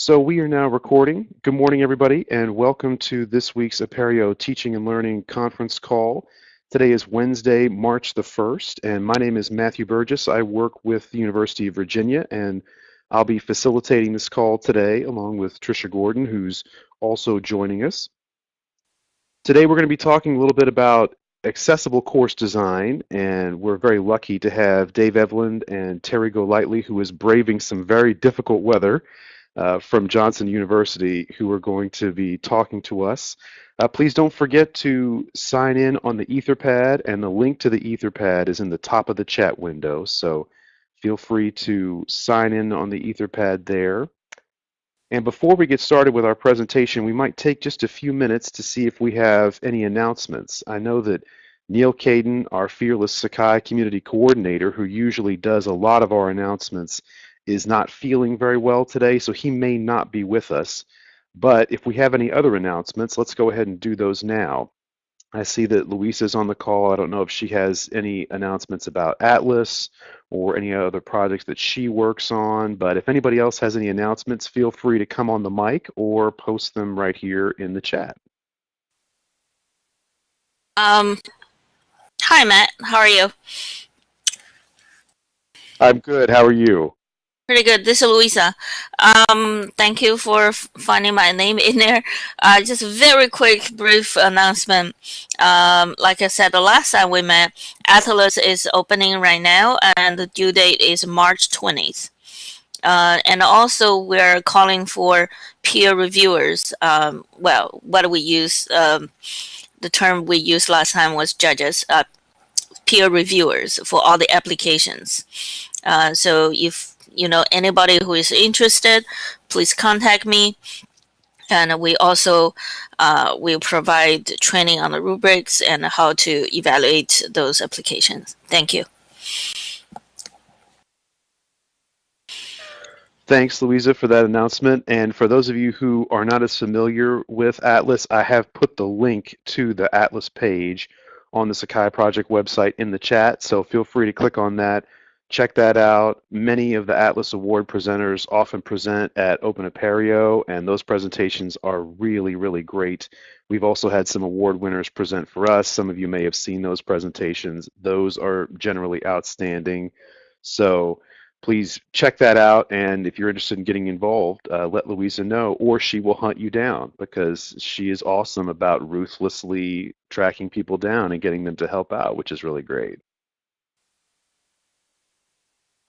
So we are now recording. Good morning, everybody, and welcome to this week's Apereo Teaching and Learning Conference call. Today is Wednesday, March the 1st, and my name is Matthew Burgess. I work with the University of Virginia, and I'll be facilitating this call today along with Tricia Gordon, who's also joining us. Today we're going to be talking a little bit about accessible course design, and we're very lucky to have Dave Eveland and Terry Golightly, who is braving some very difficult weather uh, from Johnson University who are going to be talking to us. Uh, please don't forget to sign in on the Etherpad, and the link to the Etherpad is in the top of the chat window. So feel free to sign in on the Etherpad there. And before we get started with our presentation, we might take just a few minutes to see if we have any announcements. I know that Neal Caidin, our fearless Sakai community coordinator, who usually does a lot of our announcements, is not feeling very well today, so he may not be with us. But if we have any other announcements, let's go ahead and do those now. I see that Louisa's on the call. I don't know if she has any announcements about Atlas or any other projects that she works on, but if anybody else has any announcements, feel free to come on the mic or post them right here in the chat. Um, hi, Matt. How are you? I'm good. How are you? Pretty good. This is Louisa. Um, thank you for finding my name in there. Uh, just a very quick, brief announcement. Um, like I said, the last time we met, Atlas is opening right now, and the due date is March 20th. Uh, and also, we're calling for peer reviewers. Um, well, what do we use, um, the term we used last time was judges, uh, peer reviewers for all the applications. Uh, so if you know anybody who is interested, please contact me. And we also uh, will provide training on the rubrics and how to evaluate those applications. Thank you. Thanks, Louisa, for that announcement. And for those of you who are not as familiar with Atlas, I have put the link to the Atlas page on the Sakai Project website in the chat. So feel free to click on that check that out. Many of the Atlas Award presenters often present at Open Apereo, and those presentations are really, really great. We've also had some award winners present for us. Some of you may have seen those presentations. Those are generally outstanding. So please check that out. And if you're interested in getting involved, uh, let Louisa know, or she will hunt you down because she is awesome about ruthlessly tracking people down and getting them to help out, which is really great.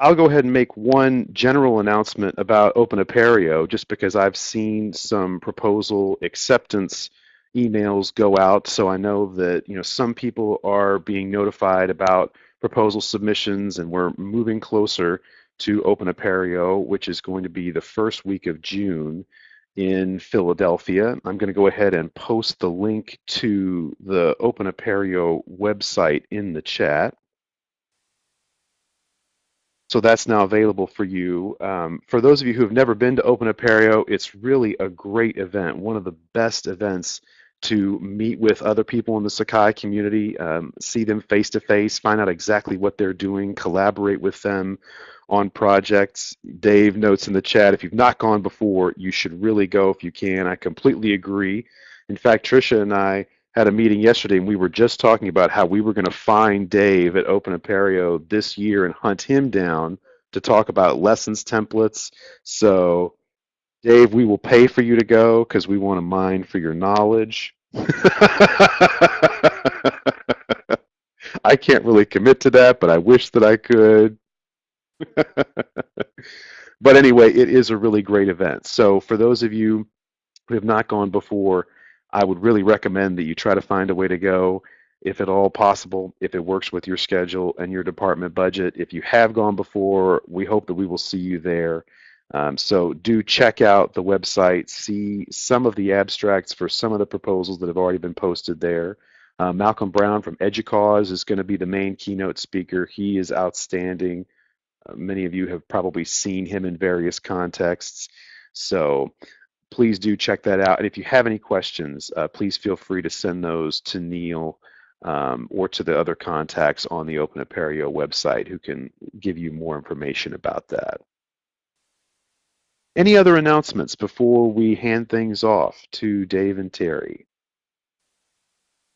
I'll go ahead and make one general announcement about Open Apereo just because I've seen some proposal acceptance emails go out. So I know that you know some people are being notified about proposal submissions and we're moving closer to Open Apereo, which is going to be the first week of June in Philadelphia. I'm going to go ahead and post the link to the Open Apereo website in the chat. So that's now available for you. Um, for those of you who have never been to Open Apereo, it's really a great event, one of the best events to meet with other people in the Sakai community, um, see them face to face, find out exactly what they're doing, collaborate with them on projects. Dave notes in the chat, if you've not gone before, you should really go if you can. I completely agree. In fact, Tricia and I had a meeting yesterday and we were just talking about how we were going to find Dave at Open Apereo this year and hunt him down to talk about lessons templates. So, Dave, we will pay for you to go because we want to mine for your knowledge. I can't really commit to that, but I wish that I could. but anyway, it is a really great event. So, for those of you who have not gone before, I would really recommend that you try to find a way to go if at all possible, if it works with your schedule and your department budget. If you have gone before, we hope that we will see you there. Um, so do check out the website, see some of the abstracts for some of the proposals that have already been posted there. Uh, Malcolm Brown from EDUCAUSE is going to be the main keynote speaker. He is outstanding. Uh, many of you have probably seen him in various contexts. So please do check that out. And if you have any questions, uh, please feel free to send those to Neal um, or to the other contacts on the Open Apereo website who can give you more information about that. Any other announcements before we hand things off to Dave and Terry?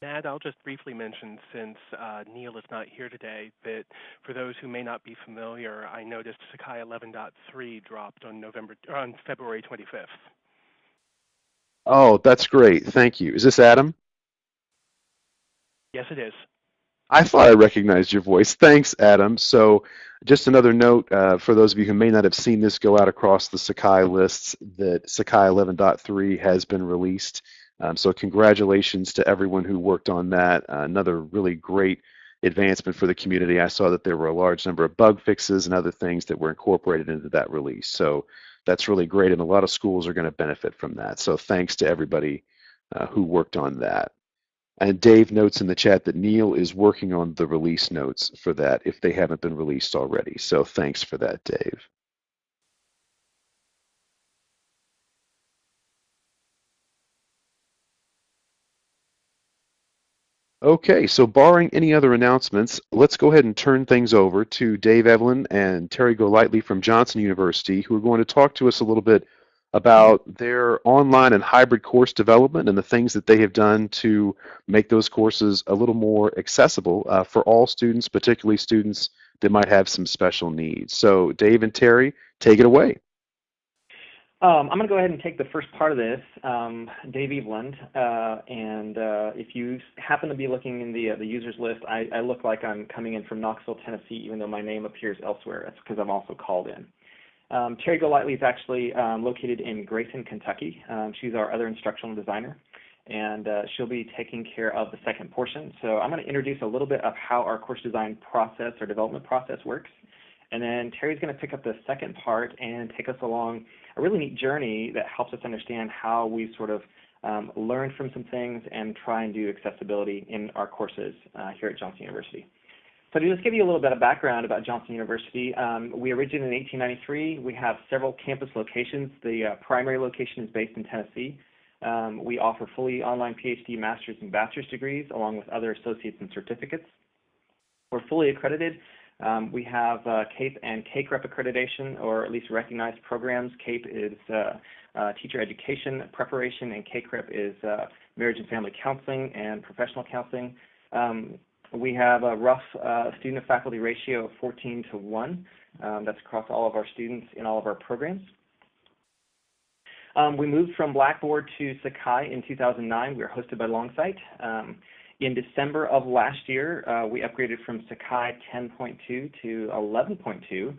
Matt, I'll just briefly mention, since uh, Neal is not here today, that for those who may not be familiar, I noticed Sakai 11.3 dropped on November on February 25th. Oh, that's great. Thank you. Is this Adam? Yes, it is. I thought I recognized your voice. Thanks, Adam. So, just another note uh, for those of you who may not have seen this go out across the Sakai lists that Sakai 11.3 has been released. Um, so congratulations to everyone who worked on that. Uh, another really great advancement for the community. I saw that there were a large number of bug fixes and other things that were incorporated into that release. So that's really great, and a lot of schools are going to benefit from that. So thanks to everybody uh, who worked on that. And Dave notes in the chat that Neal is working on the release notes for that if they haven't been released already. So thanks for that, Dave. Okay, so barring any other announcements, let's go ahead and turn things over to Dave Eveland and Terry Golightly from Johnson University, who are going to talk to us a little bit about their online and hybrid course development and the things that they have done to make those courses a little more accessible uh, for all students, particularly students that might have some special needs. So Dave and Terry, take it away. Um, I'm going to go ahead and take the first part of this, um, Dave Eveland, uh, and uh, if you happen to be looking in the uh, the users list, I, I, look like I'm coming in from Knoxville, Tennessee, even though my name appears elsewhere. That's because I'm also called in. Um, Terry Golightly is actually um, located in Grayson, Kentucky. Um, she's our other instructional designer, and uh, she'll be taking care of the second portion. So I'm going to introduce a little bit of how our course design process or development process works. And then Terry's going to pick up the second part and take us along a really neat journey that helps us understand how we sort of um, learn from some things and try and do accessibility in our courses uh, here at Johnson University. So to just give you a little bit of background about Johnson University, um, we originated in 1893. We have several campus locations. The uh, primary location is based in Tennessee. Um, we offer fully online PhD, master's, and bachelor's degrees, along with other associates and certificates. We're fully accredited um, we have uh, CAEP and CACREP accreditation, or at least recognized programs. CAEP is uh, uh, teacher education preparation, and CACREP is uh, marriage and family counseling and professional counseling. Um, we have a rough uh, student-to-faculty ratio of 14 to 1. Um, that's across all of our students in all of our programs. Um, we moved from Blackboard to Sakai in 2009. We were hosted by Longsight. In December of last year, uh, we upgraded from Sakai 10.2 to 11.2.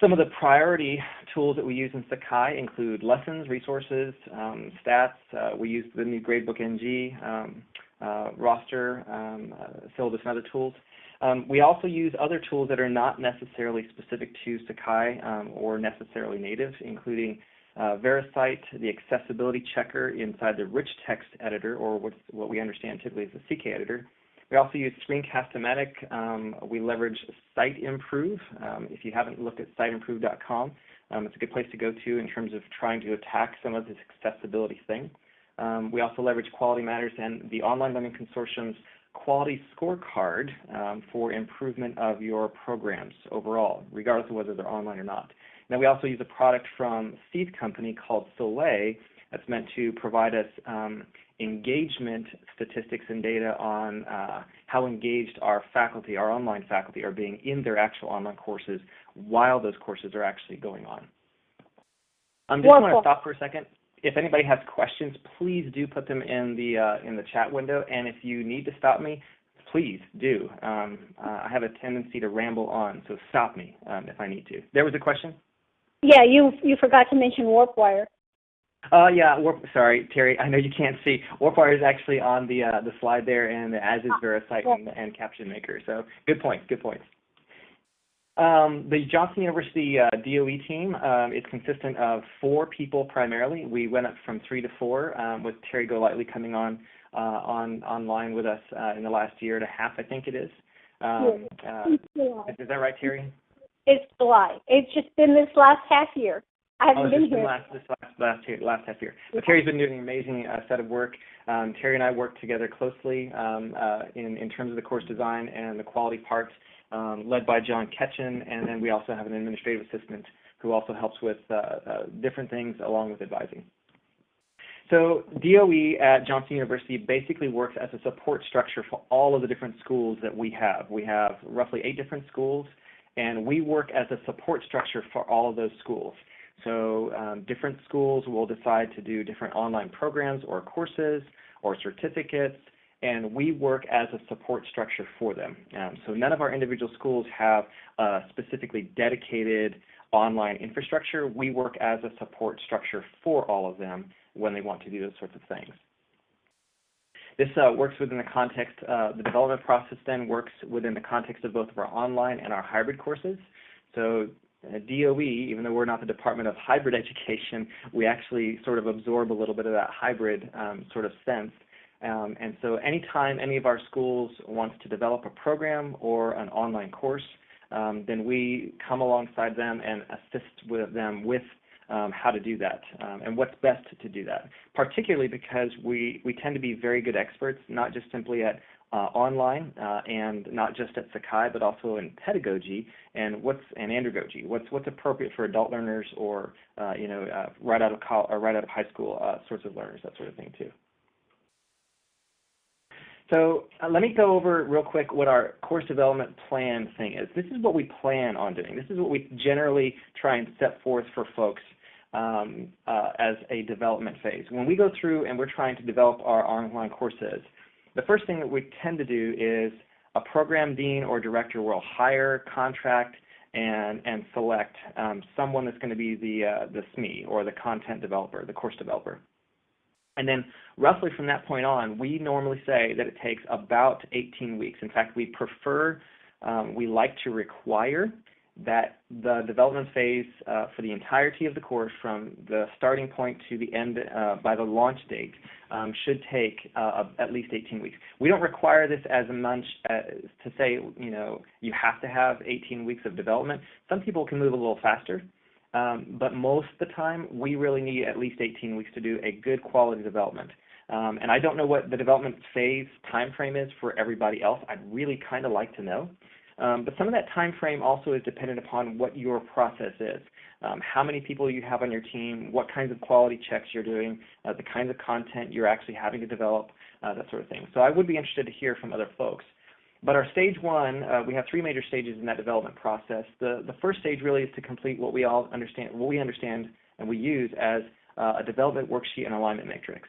Some of the priority tools that we use in Sakai include lessons, resources, um, stats. Uh, we use the new Gradebook NG, um, uh, roster, um, uh, syllabus, and other tools. Um, we also use other tools that are not necessarily specific to Sakai um, or necessarily native, including uh, VeriCite, the accessibility checker inside the rich text editor, or what we understand typically as the CK editor. We also use Screencast-O-Matic. Um, we leverage SiteImprove. Um, if you haven't looked at siteimprove.com, um, it's a good place to go to in terms of trying to attack some of this accessibility thing. Um, we also leverage Quality Matters and the Online Learning Consortium's quality scorecard um, for improvement of your programs overall, regardless of whether they're online or not. Now we also use a product from Seed Company called Soleil that's meant to provide us um, engagement statistics and data on uh, how engaged our faculty, our online faculty, are being in their actual online courses while those courses are actually going on. I'm just going to stop for a second. If anybody has questions, please do put them in the uh, in the chat window. And if you need to stop me, please do. Um, uh, I have a tendency to ramble on, so stop me um, if I need to. There was a question. Yeah, you you forgot to mention WarpWire. Uh, yeah, warp, sorry, Terry. I know you can't see. WarpWire is actually on the uh, the slide there, and as is VeriCite and, and Caption Maker. So good point. Good points. Um, the Johnson University uh, DOE team um, is consistent of four people primarily. We went up from three to four, um, with Terry Golightly coming on uh, on online with us uh, in the last year and a half, I think it is. Um, uh, is that right, Terry? It's July. It's just been this last half year. I haven't oh, been here. Last, this last last year, last half year. But Terry's been doing an amazing uh, set of work. Um, Terry and I work together closely um, uh, in in terms of the course design and the quality parts, um, led by John Ketchen, and then we also have an administrative assistant who also helps with uh, uh, different things along with advising. So DOE at Johnson University basically works as a support structure for all of the different schools that we have. We have roughly eight different schools, and we work as a support structure for all of those schools. So um, different schools will decide to do different online programs or courses or certificates, and we work as a support structure for them. Um, so none of our individual schools have a specifically dedicated online infrastructure. We work as a support structure for all of them when they want to do those sorts of things. This uh, works within the context, uh, the development process then works within the context of both of our online and our hybrid courses. So uh, DOE, even though we're not the Department of Hybrid Education, we actually sort of absorb a little bit of that hybrid um, sort of sense. Um, and so anytime any of our schools wants to develop a program or an online course, um, then we come alongside them and assist with them with um, how to do that um, and what's best to do that, particularly because we, we tend to be very good experts, not just simply at uh, online uh, and not just at Sakai, but also in pedagogy and what's and andragogy. What's what's appropriate for adult learners or uh, you know uh, right out of college or right out of high school uh, sorts of learners, that sort of thing too. So uh, let me go over real quick what our course development plan thing is. This is what we plan on doing. This is what we generally try and set forth for folks um, uh, as a development phase. When we go through and we're trying to develop our online courses, the first thing that we tend to do is a program dean or director will hire, contract, and, and select um, someone that's going to be the, uh, the SME or the content developer, the course developer. And then roughly from that point on, we normally say that it takes about 18 weeks. In fact, we prefer, um, we like to require that the development phase uh, for the entirety of the course from the starting point to the end uh, by the launch date um, should take uh, at least 18 weeks. We don't require this as a munch uh, to say, you know, you have to have 18 weeks of development. Some people can move a little faster, um, but most of the time we really need at least 18 weeks to do a good quality development. Um, and I don't know what the development phase time frame is for everybody else. I'd really kind of like to know. Um, but some of that time frame also is dependent upon what your process is. Um, how many people you have on your team, what kinds of quality checks you're doing, uh, the kinds of content you're actually having to develop, uh, that sort of thing. So I would be interested to hear from other folks. But our stage one, uh, we have three major stages in that development process. The, the first stage really is to complete what we all understand, what we understand and we use as uh, a development worksheet and alignment matrix.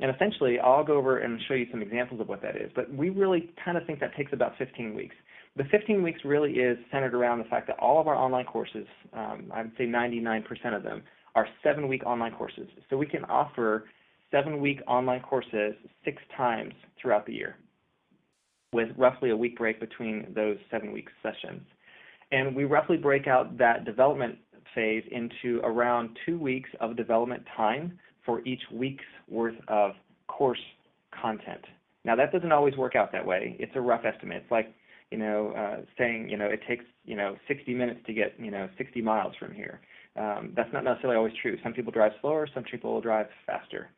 And essentially, I'll go over and show you some examples of what that is. But we really kind of think that takes about 15 weeks. The 15 weeks really is centered around the fact that all of our online courses, um, I would say 99% of them, are seven-week online courses. So we can offer seven-week online courses six times throughout the year with roughly a week break between those seven-week sessions. And we roughly break out that development phase into around two weeks of development time for each week's worth of course content. Now that doesn't always work out that way. It's a rough estimate. It's like you know, uh, saying, you know, it takes, you know, 60 minutes to get, you know, 60 miles from here. Um, that's not necessarily always true. Some people drive slower, some people will drive faster.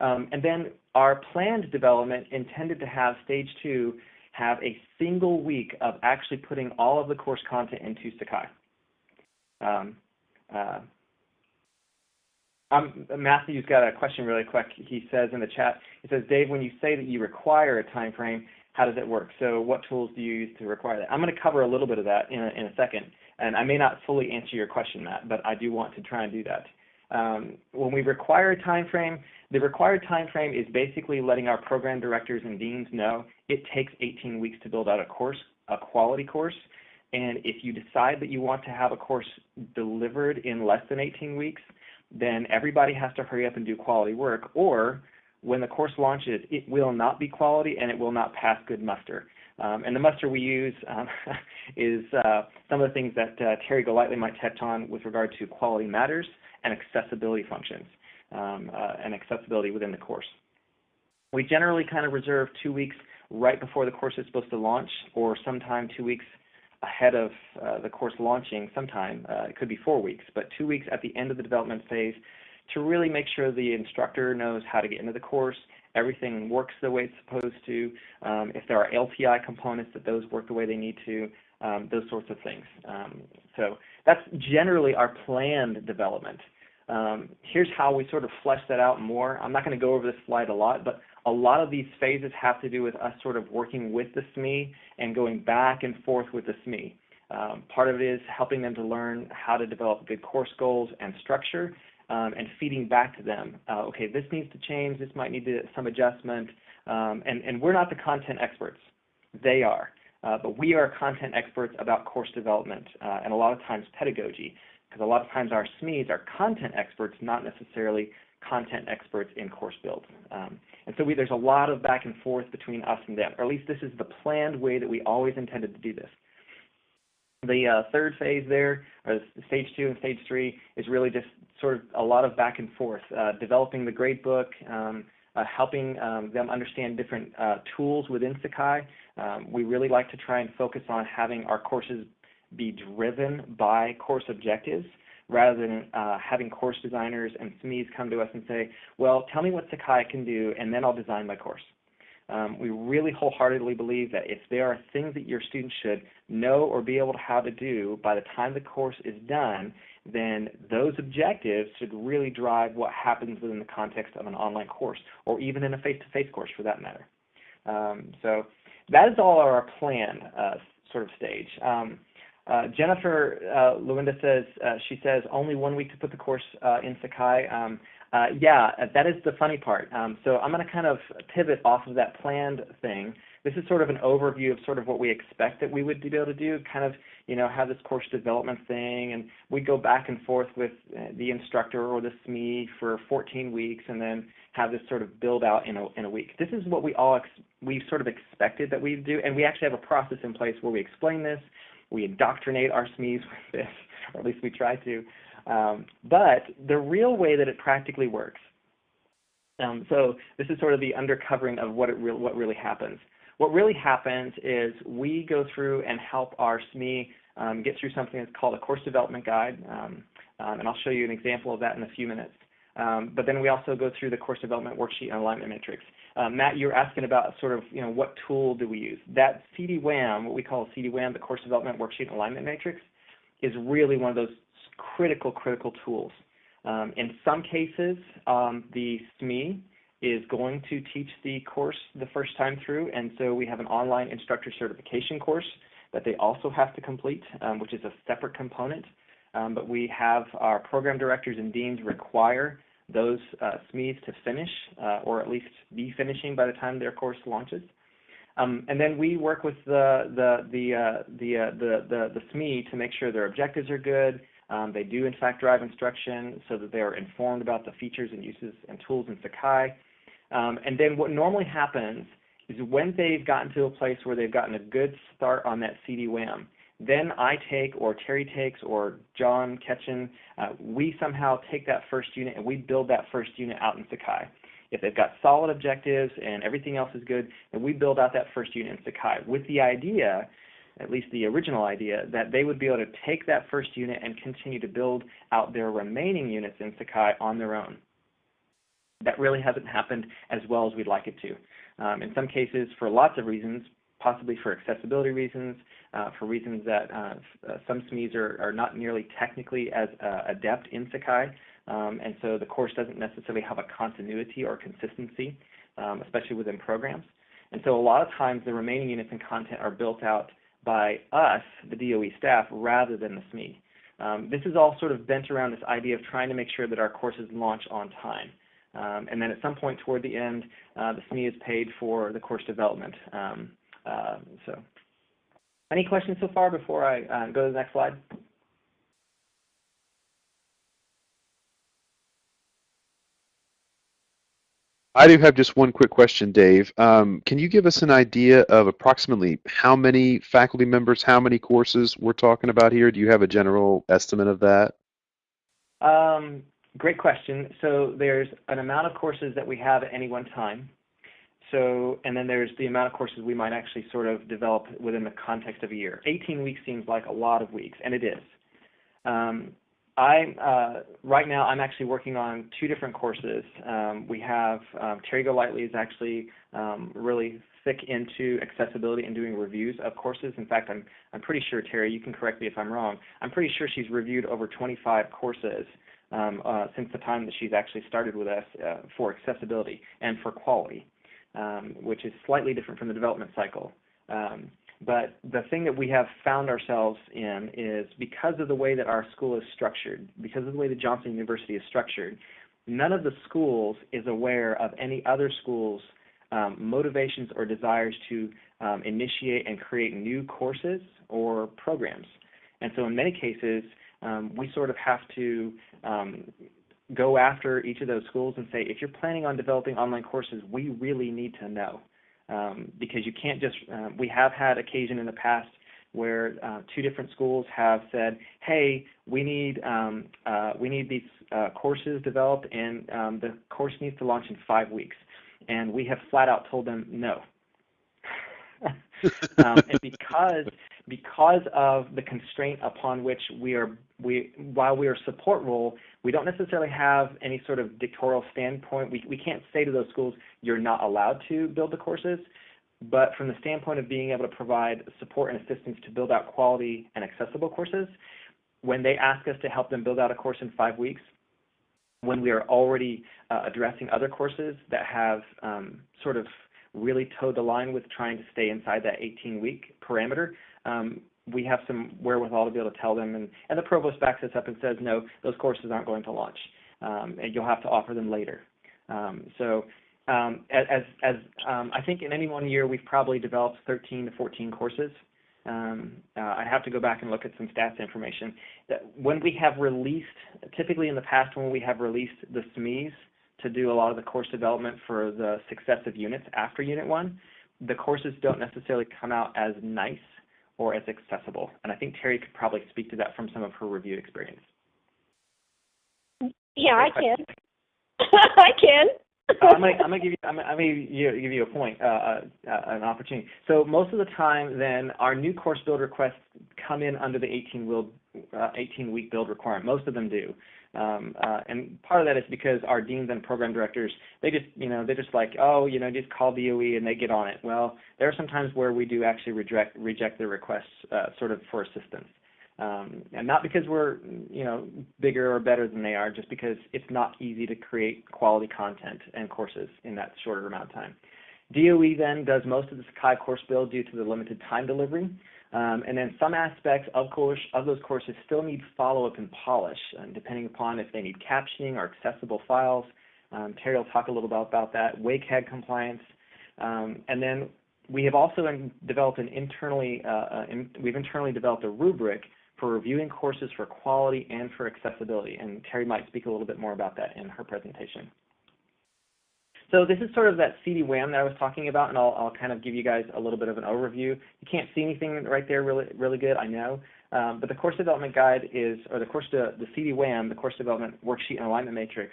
Um, and then our planned development intended to have stage two have a single week of actually putting all of the course content into Sakai. Um, uh, um, Matthew's got a question really quick. He says in the chat, he says, Dave, when you say that you require a time frame, how does it work? So what tools do you use to require that? I'm going to cover a little bit of that in a, in a second, and I may not fully answer your question, Matt, but I do want to try and do that. Um, when we require a time frame, the required time frame is basically letting our program directors and deans know it takes 18 weeks to build out a course, a quality course, and if you decide that you want to have a course delivered in less than 18 weeks, then everybody has to hurry up and do quality work, or when the course launches, it will not be quality and it will not pass good muster. Um, and the muster we use um, is uh, some of the things that uh, Terry Golightly might touch on with regard to quality matters and accessibility functions um, uh, and accessibility within the course. We generally kind of reserve two weeks right before the course is supposed to launch or sometime two weeks ahead of uh, the course launching sometime. Uh, it could be four weeks, but two weeks at the end of the development phase to really make sure the instructor knows how to get into the course, everything works the way it's supposed to, um, if there are LTI components, that those work the way they need to, um, those sorts of things. Um, so that's generally our planned development. Um, here's how we sort of flesh that out more. I'm not going to go over this slide a lot, but a lot of these phases have to do with us sort of working with the SME and going back and forth with the SME. Um, part of it is helping them to learn how to develop good course goals and structure um, and feeding back to them. Uh, okay, this needs to change, this might need to, some adjustment, um, and, and we're not the content experts. They are. Uh, but we are content experts about course development uh, and a lot of times pedagogy because a lot of times our SMEs are content experts, not necessarily content experts in course build. Um, and so we, there's a lot of back and forth between us and them, or at least this is the planned way that we always intended to do this. The uh, third phase there, or stage two and stage three, is really just sort of a lot of back and forth, uh, developing the grade book, um, uh, helping um, them understand different uh, tools within Sakai. Um, we really like to try and focus on having our courses be driven by course objectives rather than uh, having course designers and SMEs come to us and say, well, tell me what Sakai can do, and then I'll design my course. Um, we really wholeheartedly believe that if there are things that your students should know or be able to how to do by the time the course is done, then those objectives should really drive what happens within the context of an online course or even in a face-to-face -face course for that matter. Um, so that is all our plan uh, sort of stage. Um, uh, Jennifer uh, Luinda says, uh, she says, only one week to put the course uh, in Sakai. Um, uh, yeah, that is the funny part. Um, so I'm going to kind of pivot off of that planned thing. This is sort of an overview of sort of what we expect that we would be able to do, kind of, you know, have this course development thing, and we go back and forth with uh, the instructor or the SME for 14 weeks, and then have this sort of build out in a, in a week. This is what we all we sort of expected that we'd do, and we actually have a process in place where we explain this, we indoctrinate our SMEs with this, or at least we try to. Um, but the real way that it practically works, um, so this is sort of the undercovering of what, it re what really happens. What really happens is we go through and help our SME um, get through something that's called a course development guide, um, um, and I'll show you an example of that in a few minutes. Um, but then we also go through the course development worksheet and alignment matrix. Uh, Matt, you're asking about sort of, you know, what tool do we use? That CD-WAM, what we call CD-WAM, the course development worksheet and alignment matrix, is really one of those critical, critical tools. Um, in some cases, um, the SME is going to teach the course the first time through, and so we have an online instructor certification course that they also have to complete, um, which is a separate component. Um, but we have our program directors and deans require those uh, SMEs to finish, uh, or at least be finishing by the time their course launches. Um, and then we work with the the the uh, the, uh, the, the the SME to make sure their objectives are good. Um, they do in fact drive instruction so that they are informed about the features and uses and tools in Sakai. Um, and then what normally happens is when they've gotten to a place where they've gotten a good start on that CD-WAM, then I take, or Terry takes, or John Ketchen, uh, we somehow take that first unit and we build that first unit out in Sakai. If they've got solid objectives and everything else is good, then we build out that first unit in Sakai with the idea, at least the original idea, that they would be able to take that first unit and continue to build out their remaining units in Sakai on their own. That really hasn't happened as well as we'd like it to. Um, in some cases, for lots of reasons, possibly for accessibility reasons, uh, for reasons that uh, uh some SMEs are, are, not nearly technically as uh, adept in Sakai, um, and so the course doesn't necessarily have a continuity or consistency, um, especially within programs. And so a lot of times the remaining units and content are built out by us, the DOE staff, rather than the SME. Um, this is all sort of bent around this idea of trying to make sure that our courses launch on time. Um, and then at some point toward the end, uh, the SME is paid for the course development. Um, uh, so, any questions so far before I uh, go to the next slide? I do have just one quick question, Dave. Um, can you give us an idea of approximately how many faculty members, how many courses we're talking about here? Do you have a general estimate of that? Um, great question. So there's an amount of courses that we have at any one time. So, and then there's the amount of courses we might actually sort of develop within the context of a year. 18 weeks seems like a lot of weeks, and it is. Um, I uh, right now I'm actually working on two different courses. Um, we have um, Terry Golightly is actually um, really thick into accessibility and doing reviews of courses. In fact, I'm I'm pretty sure Terry, you can correct me if I'm wrong. I'm pretty sure she's reviewed over 25 courses um, uh, since the time that she's actually started with us uh, for accessibility and for quality, um, which is slightly different from the development cycle. Um, but the thing that we have found ourselves in is because of the way that our school is structured, because of the way that Johnson University is structured, none of the schools is aware of any other schools' um, motivations or desires to um, initiate and create new courses or programs. And so in many cases, um, we sort of have to um, go after each of those schools and say, if you're planning on developing online courses, we really need to know um, because you can't just. Uh, we have had occasion in the past where uh, two different schools have said, "Hey, we need um, uh, we need these uh, courses developed, and um, the course needs to launch in five weeks," and we have flat out told them no. um, and because because of the constraint upon which we are we while we are support role, we don't necessarily have any sort of dictatorial standpoint. We we can't say to those schools you're not allowed to build the courses. But from the standpoint of being able to provide support and assistance to build out quality and accessible courses, when they ask us to help them build out a course in five weeks, when we are already uh, addressing other courses that have um, sort of really toed the line with trying to stay inside that 18 week parameter, um, we have some wherewithal to be able to tell them, and, and the provost backs us up and says, no, those courses aren't going to launch, um, and you'll have to offer them later. Um, so um, as, as um, I think in any one year, we've probably developed 13 to 14 courses. Um, uh, I have to go back and look at some stats information. That when we have released, typically in the past, when we have released the SMEs to do a lot of the course development for the successive units after Unit 1, the courses don't necessarily come out as nice or as accessible. And I think Terry could probably speak to that from some of her review experience. Yeah, I can. I can. I'm gonna, I'm gonna give you, I'm gonna, I'm gonna give you a point, uh, uh, uh, an opportunity. So most of the time, then our new course build requests come in under the 18 week, uh, 18 week build requirement. Most of them do. Um, uh, and part of that is because our deans and program directors, they just, you know, they're just like, oh, you know, just call DOE and they get on it. Well, there are some times where we do actually reject reject their requests, uh, sort of for assistance, um, and not because we're, you know, bigger or better than they are, just because it's not easy to create quality content and courses in that shorter amount of time. DOE then does most of the Sakai course build due to the limited time delivery. Um, and then some aspects of, course, of those courses still need follow-up and polish, uh, depending upon if they need captioning or accessible files. Um, Terry will talk a little about, about that, WCAG compliance. Um, and then we have also developed an internally, uh, uh, in, we've internally developed a rubric for reviewing courses for quality and for accessibility. And Terry might speak a little bit more about that in her presentation. So this is sort of that CD-WAM that I was talking about, and I'll, I'll, kind of give you guys a little bit of an overview. You can't see anything right there really, really good, I know, um, but the course development guide is, or the course, de, the CD-WAM, the course development worksheet and alignment matrix,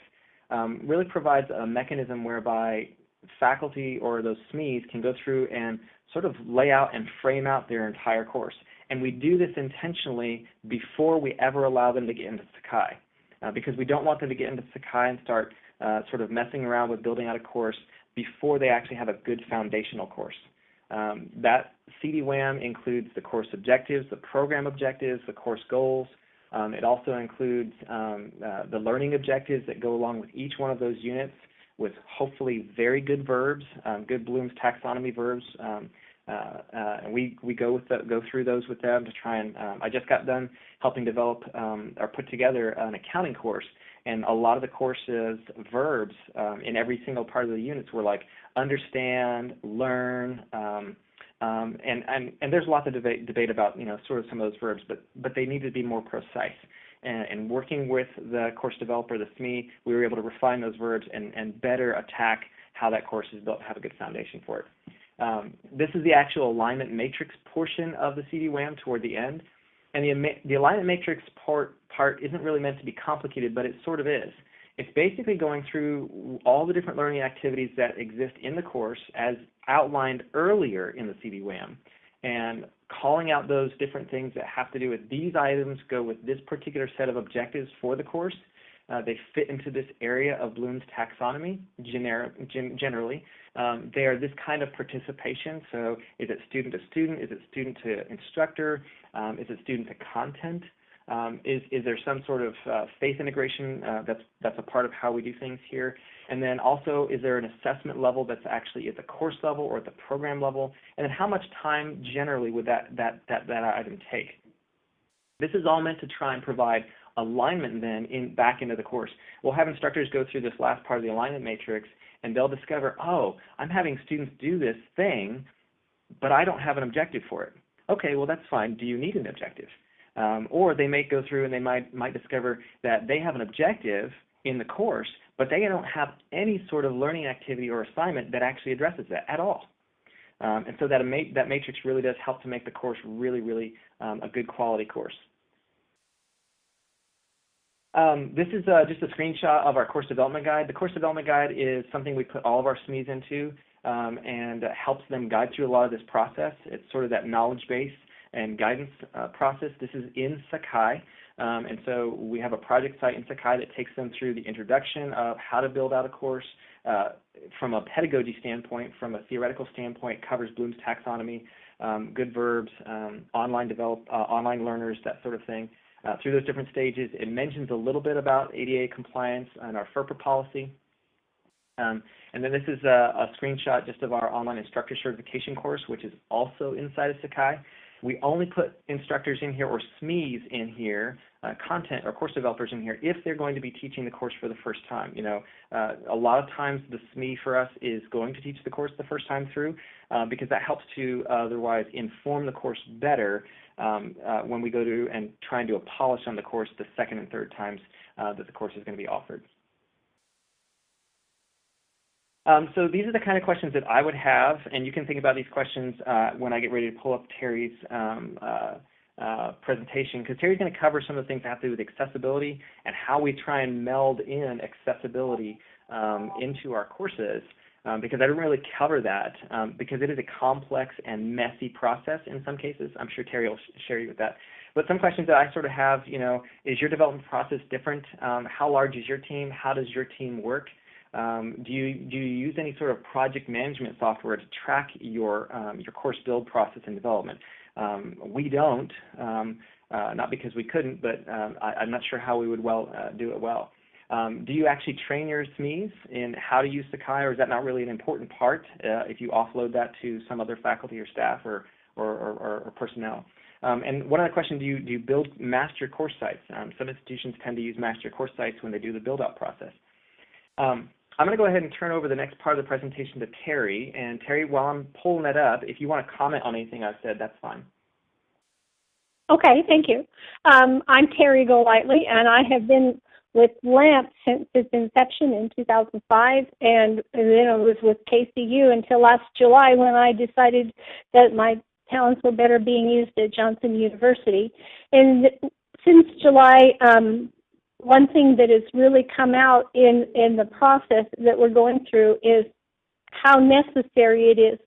um, really provides a mechanism whereby faculty or those SMEs can go through and sort of lay out and frame out their entire course. And we do this intentionally before we ever allow them to get into Sakai, uh, because we don't want them to get into Sakai and start uh, sort of messing around with building out a course before they actually have a good foundational course. Um, that CD-WAM includes the course objectives, the program objectives, the course goals. Um, it also includes um, uh, the learning objectives that go along with each one of those units with hopefully very good verbs, um, good Bloom's taxonomy verbs. Um, uh, uh, and we, we go, with the, go through those with them to try and, um, I just got done helping develop or put together an accounting course and a lot of the courses verbs um, in every single part of the units were like understand, learn, um, um, and, and and there's lots of debate debate about you know sort of some of those verbs, but but they need to be more precise. And, and working with the course developer, the SME, we were able to refine those verbs and, and better attack how that course is built, have a good foundation for it. Um, this is the actual alignment matrix portion of the CD-WAM toward the end. And the, the alignment matrix part, part isn't really meant to be complicated, but it sort of is. It's basically going through all the different learning activities that exist in the course as outlined earlier in the CD-WAM and calling out those different things that have to do with these items go with this particular set of objectives for the course. Uh, they fit into this area of Bloom's taxonomy gener gen generally. Um, they are this kind of participation. So is it student to student? Is it student to instructor? Um, is it student to content? Um, is, is there some sort of uh, faith integration uh, that's, that's a part of how we do things here? And then also, is there an assessment level that's actually at the course level or at the program level? And then how much time generally would that, that, that, that item take? This is all meant to try and provide alignment then in back into the course. We'll have instructors go through this last part of the alignment matrix and they'll discover, oh, I'm having students do this thing, but I don't have an objective for it. Okay, well that's fine. Do you need an objective? Um, or they may go through and they might might discover that they have an objective in the course, but they don't have any sort of learning activity or assignment that actually addresses that at all. Um, and so that, that matrix really does help to make the course really, really um, a good quality course. Um, this is uh, just a screenshot of our course development guide. The course development guide is something we put all of our SMEs into um, and uh, helps them guide through a lot of this process. It's sort of that knowledge base and guidance uh, process. This is in Sakai. Um, and so we have a project site in Sakai that takes them through the introduction of how to build out a course uh, from a pedagogy standpoint, from a theoretical standpoint, covers Bloom's taxonomy, um, good verbs, um, online develop, uh, online learners, that sort of thing uh, through those different stages. It mentions a little bit about ADA compliance and our FERPA policy. Um, and then this is a, a, screenshot just of our online instructor certification course, which is also inside of Sakai. We only put instructors in here or SMEs in here, uh, content or course developers in here, if they're going to be teaching the course for the first time. You know, uh, a lot of times the SME for us is going to teach the course the first time through uh, because that helps to otherwise inform the course better um, uh, when we go to and try and do a polish on the course the second and third times uh, that the course is going to be offered. Um, so these are the kind of questions that I would have, and you can think about these questions uh, when I get ready to pull up Terry's um, uh, uh, presentation, because Terry's going to cover some of the things that have to do with accessibility and how we try and meld in accessibility um, into our courses um, because I didn't really cover that um, because it is a complex and messy process in some cases. I'm sure Terry will share you with that. But some questions that I sort of have, you know, is your development process different? Um, how large is your team? How does your team work? Um, do you do you use any sort of project management software to track your um, your course build process and development? Um, we don't, uh, not because we couldn't, but I, am not sure how we would well uh, do it well. Um, do you actually train your SMEs in how to use Sakai, or is that not really an important part uh, if you offload that to some other faculty or staff or, or, or, or personnel? Um, and one other question, do you, do you build master course sites? Um, some institutions tend to use master course sites when they do the build-out process. Um, I'm going to go ahead and turn over the next part of the presentation to Terry. And Terry, while I'm pulling that up, if you want to comment on anything I've said, that's fine. Okay, thank you. Um, I'm Terry Golightly, and I have been with LAMP since its inception in 2005, and then it was with KCU until last July when I decided that my talents were better being used at Johnson University. And since July, um, one thing that has really come out in, in the process that we're going through is how necessary it is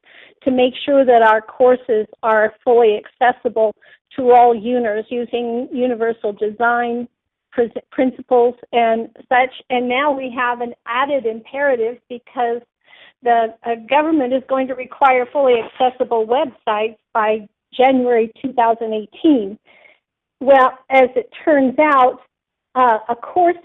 to make sure that our courses are fully accessible to all UNers using universal design, principles and such. And now we have an added imperative because the uh, government is going to require fully accessible websites by January 2018. Well, as it turns out, uh, a course,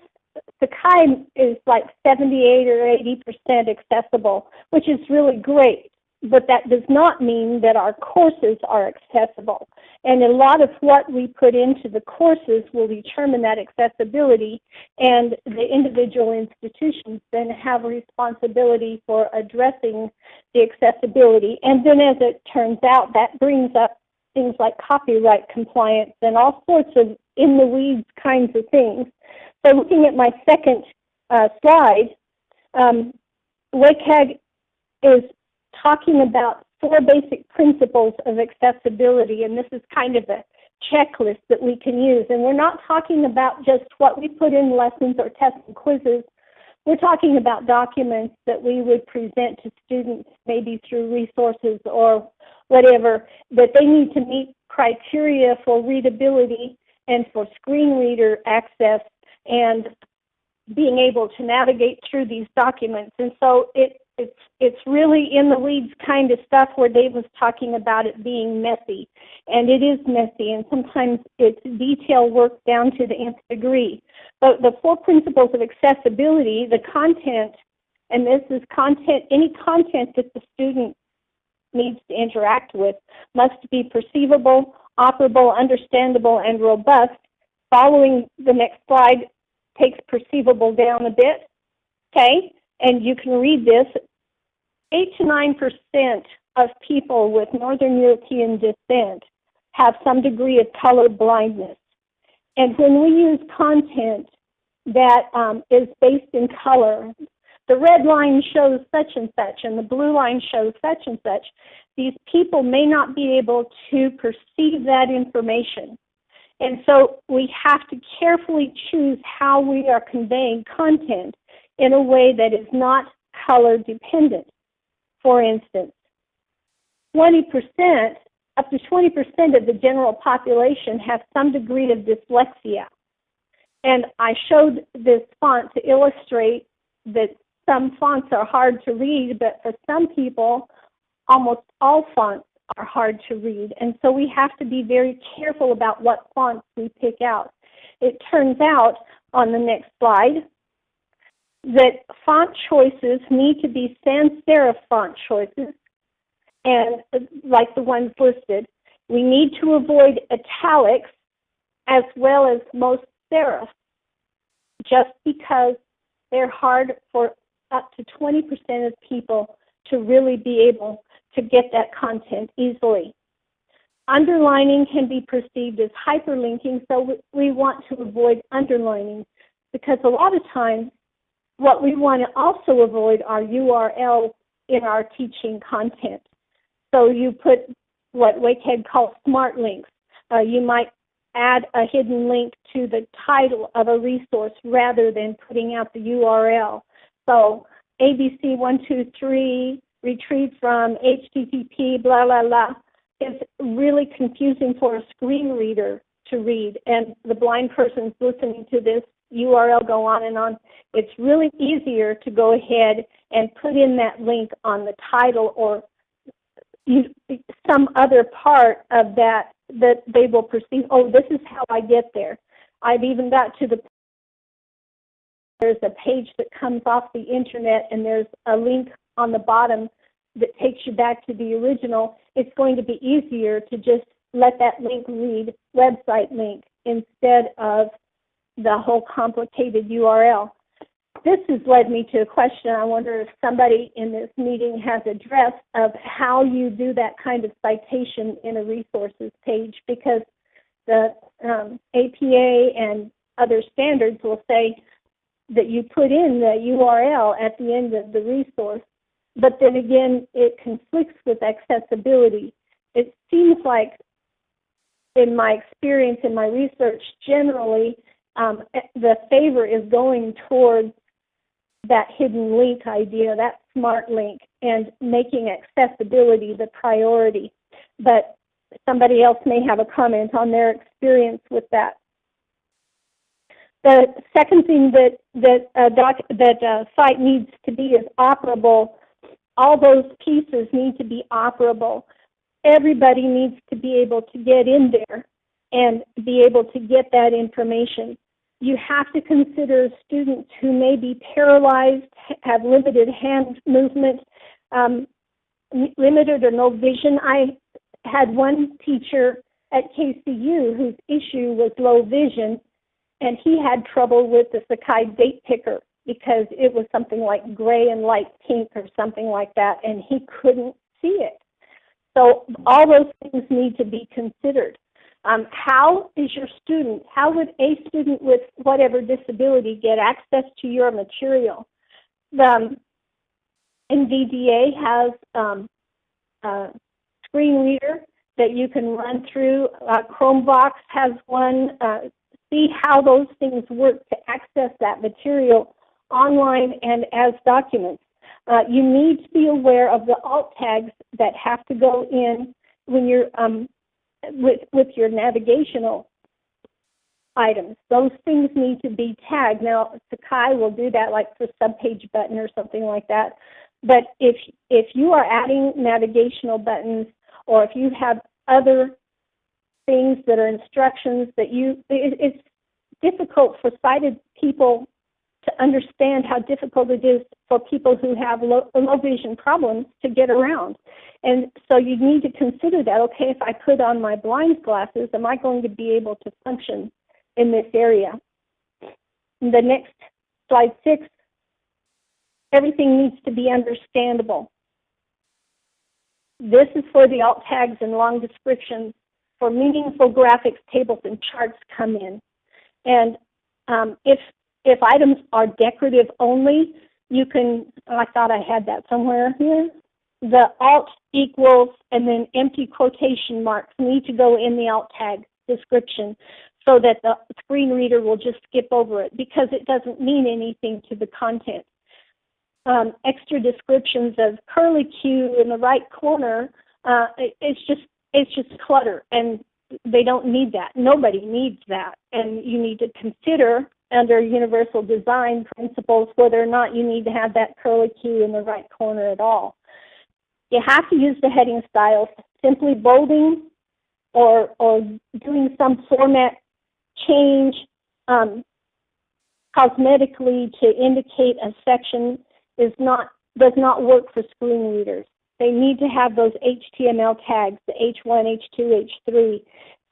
Sakai is like 78 or 80 percent accessible, which is really great but that does not mean that our courses are accessible. And a lot of what we put into the courses will determine that accessibility, and the individual institutions then have a responsibility for addressing the accessibility. And then, as it turns out, that brings up things like copyright compliance and all sorts of in the weeds kinds of things. So, looking at my second uh, slide, um, WCAG is talking about four basic principles of accessibility, and this is kind of a checklist that we can use. And we're not talking about just what we put in lessons or tests and quizzes. We're talking about documents that we would present to students maybe through resources or whatever, that they need to meet criteria for readability and for screen reader access and being able to navigate through these documents. And so it, it's it's really in the weeds kind of stuff where Dave was talking about it being messy. And it is messy and sometimes it's detail work down to the nth degree. But the four principles of accessibility, the content, and this is content, any content that the student needs to interact with must be perceivable, operable, understandable, and robust. Following the next slide takes perceivable down a bit. Okay, and you can read this. Eight to nine percent of people with Northern European descent have some degree of color blindness. And when we use content that um, is based in color, the red line shows such and such, and the blue line shows such and such. These people may not be able to perceive that information. And so we have to carefully choose how we are conveying content in a way that is not color dependent. For instance, 20%, up to 20% of the general population have some degree of dyslexia. And I showed this font to illustrate that some fonts are hard to read, but for some people, almost all fonts are hard to read. And so we have to be very careful about what fonts we pick out. It turns out on the next slide that font choices need to be sans serif font choices, and like the ones listed. We need to avoid italics as well as most serifs, just because they're hard for up to 20% of people to really be able to get that content easily. Underlining can be perceived as hyperlinking, so we want to avoid underlining because a lot of times what we want to also avoid are URLs in our teaching content. So you put what WCAG calls smart links. Uh, you might add a hidden link to the title of a resource rather than putting out the URL. So ABC123 retrieved from HTTP, blah, blah, blah, is really confusing for a screen reader to read. And the blind person's listening to this URL go on and on. It's really easier to go ahead and put in that link on the title or some other part of that that they will perceive, oh, this is how I get there. I've even got to the there's a page that comes off the internet and there's a link on the bottom that takes you back to the original, it's going to be easier to just let that link read website link instead of the whole complicated URL. This has led me to a question I wonder if somebody in this meeting has addressed of how you do that kind of citation in a resources page because the um, APA and other standards will say that you put in the URL at the end of the resource, but then again, it conflicts with accessibility. It seems like, in my experience in my research, generally, um, the favor is going towards that hidden link idea, that smart link, and making accessibility the priority. But somebody else may have a comment on their experience with that. The second thing that that uh, doc, that uh, site needs to be is operable. All those pieces need to be operable. Everybody needs to be able to get in there and be able to get that information. You have to consider students who may be paralyzed, have limited hand movement, um, limited or no vision. I had one teacher at KCU whose issue was low vision, and he had trouble with the Sakai date picker because it was something like gray and light pink or something like that, and he couldn't see it. So all those things need to be considered. Um, how is your student, how would a student with whatever disability get access to your material? The NVDA has um, a screen reader that you can run through. Uh, ChromeVox has one. Uh, see how those things work to access that material online and as documents. Uh, you need to be aware of the alt tags that have to go in when you're um, with with your navigational items. Those things need to be tagged. Now, Sakai will do that like for subpage button or something like that. But if if you are adding navigational buttons or if you have other things that are instructions that you, it, it's difficult for sighted people to understand how difficult it is for people who have low, low vision problems to get around. And so you need to consider that, okay, if I put on my blind glasses, am I going to be able to function in this area? The next slide six, everything needs to be understandable. This is for the alt tags and long descriptions. For meaningful graphics, tables, and charts come in. And um, if if items are decorative only, you can, I thought I had that somewhere here. The alt equals and then empty quotation marks need to go in the alt tag description so that the screen reader will just skip over it because it doesn't mean anything to the content. Um, extra descriptions of curly Q in the right corner, uh, it, it's just it's just clutter and they don't need that. Nobody needs that. And you need to consider under universal design principles whether or not you need to have that curly Q in the right corner at all. You have to use the heading styles. Simply bolding or, or doing some format change um, cosmetically to indicate a section is not does not work for screen readers. They need to have those HTML tags, the H1, H2, H3.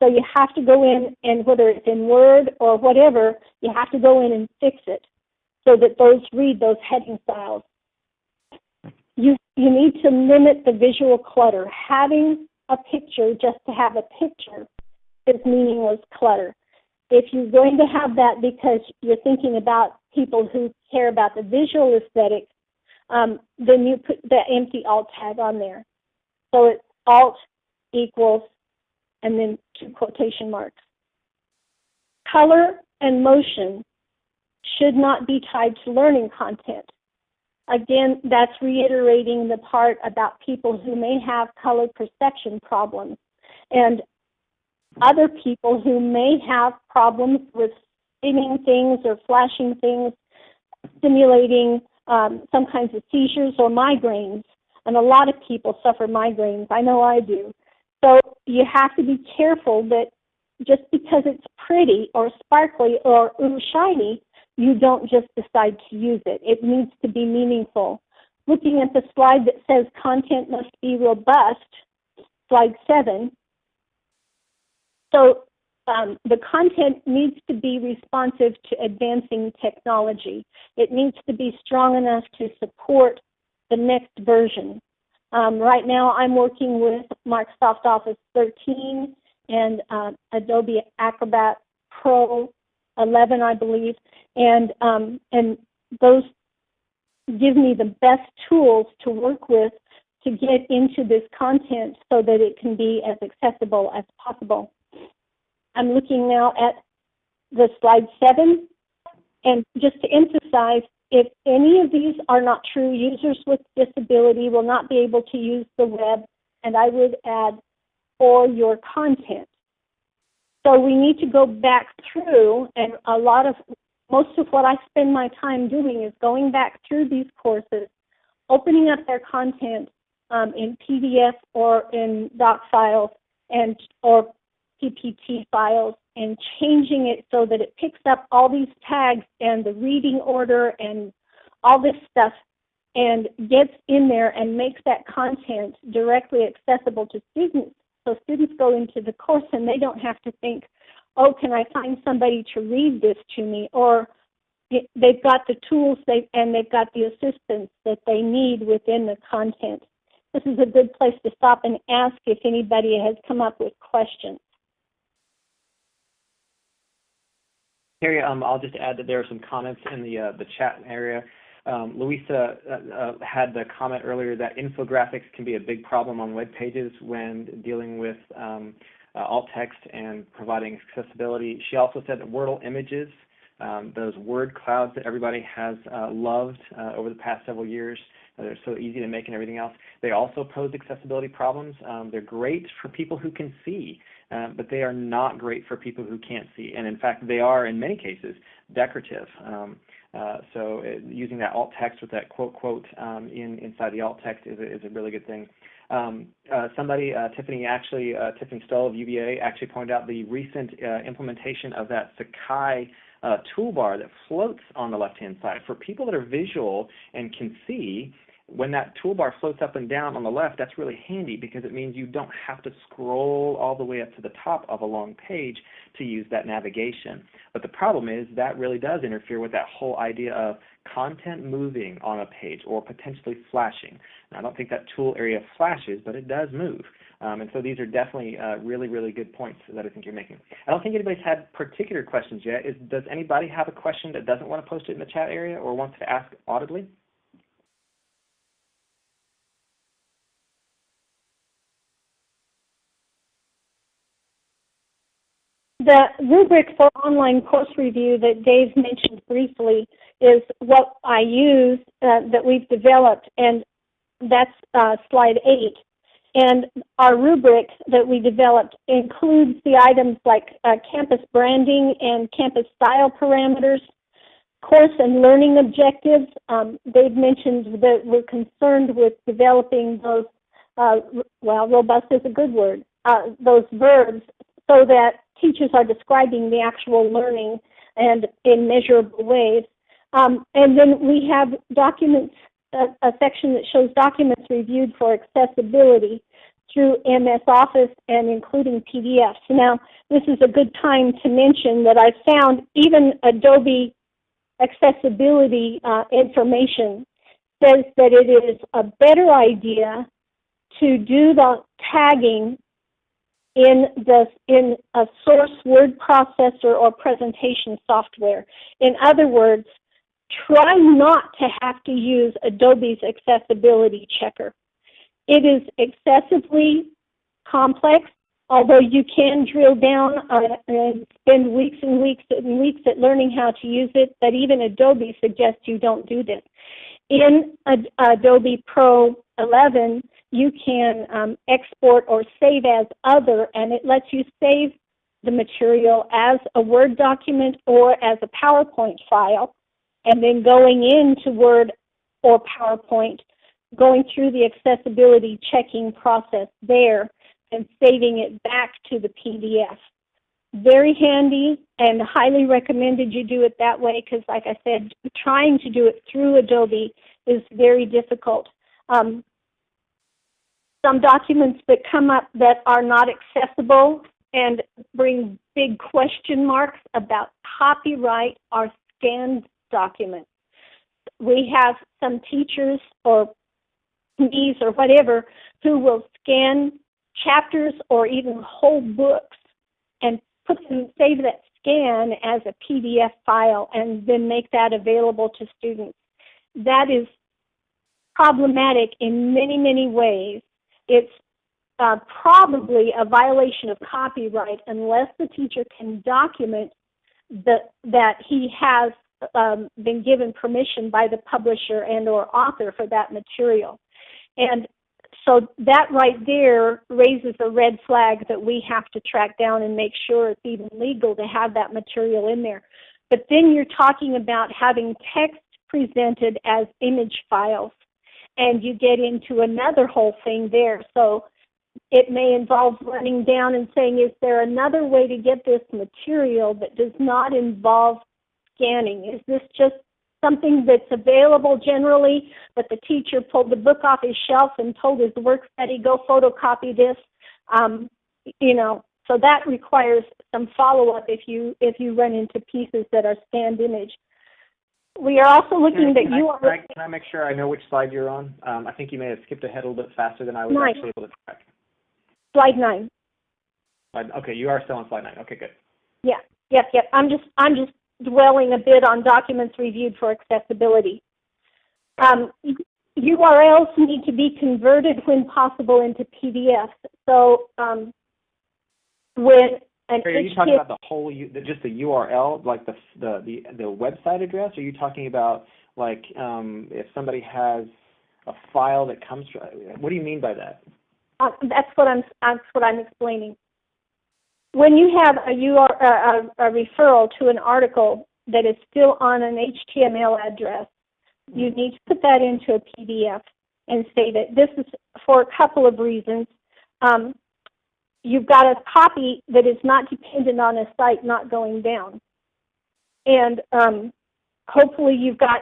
So you have to go in and whether it's in Word or whatever, you have to go in and fix it so that those read those heading styles. You, you need to limit the visual clutter. Having a picture just to have a picture is meaningless clutter. If you're going to have that because you're thinking about people who care about the visual aesthetic, um, then you put the empty alt tag on there. So it's alt equals and then two quotation marks. Color and motion should not be tied to learning content. Again, that's reiterating the part about people who may have color perception problems and other people who may have problems with spinning things or flashing things, stimulating um, some kinds of seizures or migraines. And a lot of people suffer migraines. I know I do. So you have to be careful that just because it's pretty or sparkly or ooh shiny, you don't just decide to use it. It needs to be meaningful. Looking at the slide that says content must be robust, slide seven. So um, the content needs to be responsive to advancing technology. It needs to be strong enough to support the next version. Um, right now, I'm working with Microsoft Office 13 and uh, Adobe Acrobat Pro 11, I believe, and um, and those give me the best tools to work with to get into this content so that it can be as accessible as possible. I'm looking now at the slide seven, and just to emphasize, if any of these are not true, users with disability will not be able to use the web, and I would add, or your content. So we need to go back through, and a lot of, most of what I spend my time doing is going back through these courses, opening up their content um, in PDF or in doc files, and or PPT files and changing it so that it picks up all these tags and the reading order and all this stuff and gets in there and makes that content directly accessible to students. So students go into the course and they don't have to think, oh, can I find somebody to read this to me? Or they've got the tools they, and they've got the assistance that they need within the content. This is a good place to stop and ask if anybody has come up with questions. Carrie, um, I'll just add that there are some comments in the uh, the chat area. Um, Louisa uh, uh, had the comment earlier that infographics can be a big problem on web pages when dealing with um, uh, alt text and providing accessibility. She also said that Wordle images, um, those word clouds that everybody has uh, loved uh, over the past several years, they're so easy to make and everything else. They also pose accessibility problems. Um, they're great for people who can see, uh, but they are not great for people who can't see. And in fact, they are in many cases decorative. Um, uh, so it, uh, using that alt text with that quote quote um, in inside the alt text is a, is a really good thing. Um, uh, somebody, uh, Tiffany actually, uh, Tiffany Stoll of UVA actually pointed out the recent implementation of that Sakai toolbar that floats on the left-hand side. For people that are visual and can see, when that toolbar floats up and down on the left, that's really handy because it means you don't have to scroll all the way up to the top of a long page to use that navigation. But the problem is that really does interfere with that whole idea of content moving on a page or potentially flashing. Now, I don't think that tool area flashes, but it does move. Um, and so these are definitely uh, really, really good points that I think you're making. I don't think anybody's had particular questions yet. Is, does anybody have a question that doesn't want to post it in the chat area or wants to ask audibly? The rubric for online course review that Dave mentioned briefly is what I use uh, that we've developed, and that's uh, slide 8. And our rubric that we developed includes the items like uh, campus branding and campus style parameters, course and learning objectives. Um, Dave mentioned that we're concerned with developing those, uh, well, robust is a good word, uh, those verbs so that teachers are describing the actual learning and in measurable ways. Um, and then we have documents, a, a, section that shows documents reviewed for accessibility through MS Office and including PDFs. Now, this is a good time to mention that I found even Adobe accessibility uh, information says that it is a better idea to do the tagging in the in a source word processor or presentation software. In other words, try not to have to use Adobe's accessibility checker. It is excessively complex, although you can drill down uh, and spend weeks and weeks and weeks at learning how to use it, but even Adobe suggests you don't do this. In Adobe Pro 11, you can um, export or save as other, and it lets you save the material as a Word document or as a PowerPoint file, and then going into Word or PowerPoint, going through the accessibility checking process there and saving it back to the PDF. Very handy and highly recommended you do it that way because, like I said, trying to do it through Adobe is very difficult. Um, some documents that come up that are not accessible and bring big question marks about copyright are scanned documents. We have some teachers or me's or whatever who will scan chapters or even whole books and put them, save that scan as a PDF file and then make that available to students. That is problematic in many, many ways it's uh, probably a violation of copyright unless the teacher can document that that he has um, been given permission by the publisher and or author for that material. And so that right there raises a red flag that we have to track down and make sure it's even legal to have that material in there. But then you're talking about having text presented as image files and you get into another whole thing there. So it may involve running down and saying, is there another way to get this material that does not involve scanning? Is this just something that's available generally, but the teacher pulled the book off his shelf and told his work study, go photocopy this? Um, you know, so that requires some follow-up if you if you run into pieces that are scanned image. We are also looking that you I, are. Can I, can I, make sure I know which slide you're on? Um, I think you may have skipped ahead a little bit faster than I was nine. actually able to track. Slide nine. Slide, okay, you are still on slide nine. Okay, good. Yeah, yep, yep. I'm just I'm just dwelling a bit on documents reviewed for accessibility. Um, URLs need to be converted when possible into PDFs. So um, when an are you talking about the whole, just the URL, like the the the, the website address? Or are you talking about like um, if somebody has a file that comes from. What do you mean by that? Uh, that's what I'm that's what I'm explaining. When you have a, UR, a, a referral to an article that is still on an HTML address, you need to put that into a PDF and save it. This is for a couple of reasons. Um, you've got a copy that is not dependent on a site not going down. And um, hopefully you've got,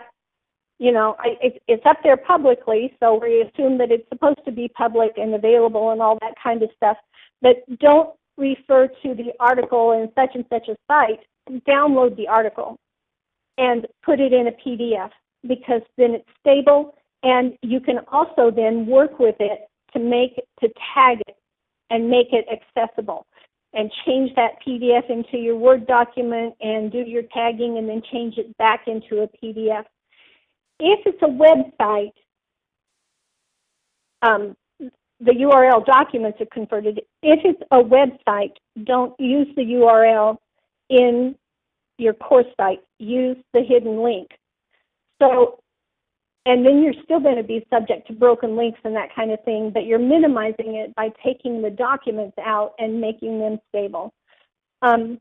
you know, it, it's up there publicly, so we assume that it's supposed to be public and available and all that kind of stuff. But don't refer to the article in such and such a site. Download the article and put it in a PDF because then it's stable and you can also then work with it to make to tag it and make it accessible and change that PDF into your Word document and do your tagging and then change it back into a PDF. If it's a website, um, the URL documents are converted. If it's a website, don't use the URL in your course site. Use the hidden link. So and then you're still going to be subject to broken links and that kind of thing, but you're minimizing it by taking the documents out and making them stable. Um,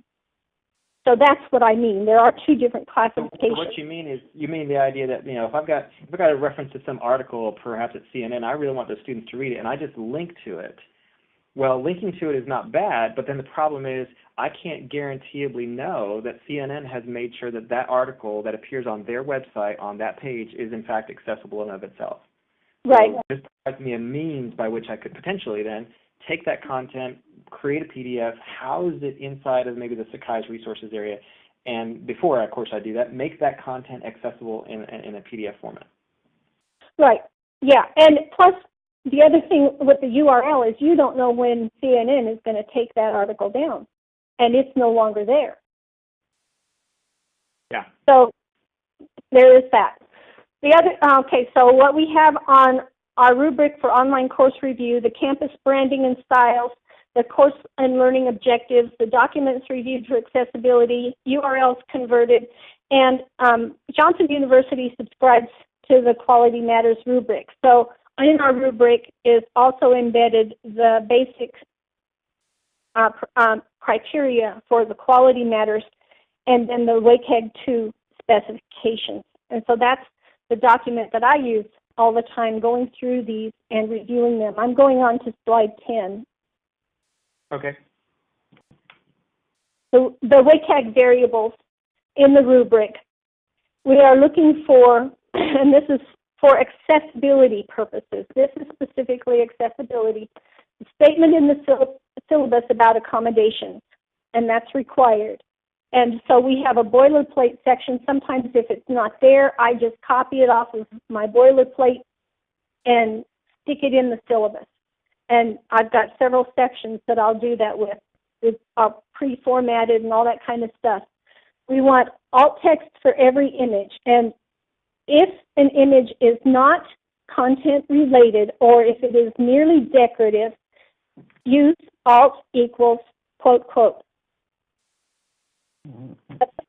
so that's what I mean. There are two different classifications. So what you mean is you mean the idea that you know if I've got if I've got a reference to some article perhaps at CNN, I really want the students to read it, and I just link to it. Well, linking to it is not bad, but then the problem is I can't guaranteeably know that CNN has made sure that that article that appears on their website on that page is in fact accessible in of itself. Right. So this provides me a means by which I could potentially then take that content, create a PDF, house it inside of maybe the Sakai's resources area, and before, of course, I do that, make that content accessible in, in a PDF format. Right. Yeah, and plus the other thing with the URL is you don't know when CNN is going to take that article down and it's no longer there. Yeah. So there is that. The other, okay, so what we have on our rubric for online course review, the campus branding and styles, the course and learning objectives, the documents reviewed for accessibility, URLs converted, and um, Johnson University subscribes to the Quality Matters rubric. So in our rubric is also embedded the basic uh, um, criteria for the quality matters and then the WCAG 2 specifications. And so that's the document that I use all the time going through these and reviewing them. I'm going on to slide 10. Okay. So the WCAG variables in the rubric, we are looking for, and this is for accessibility purposes. This is specifically accessibility. The statement in the syllabus about accommodations, and that's required. And so we have a boilerplate section. Sometimes if it's not there, I just copy it off of my boilerplate and stick it in the syllabus. And I've got several sections that I'll do that with. It's uh, pre-formatted and all that kind of stuff. We want alt text for every image. And if an image is not content related or if it is merely decorative, use alt equals quote quote.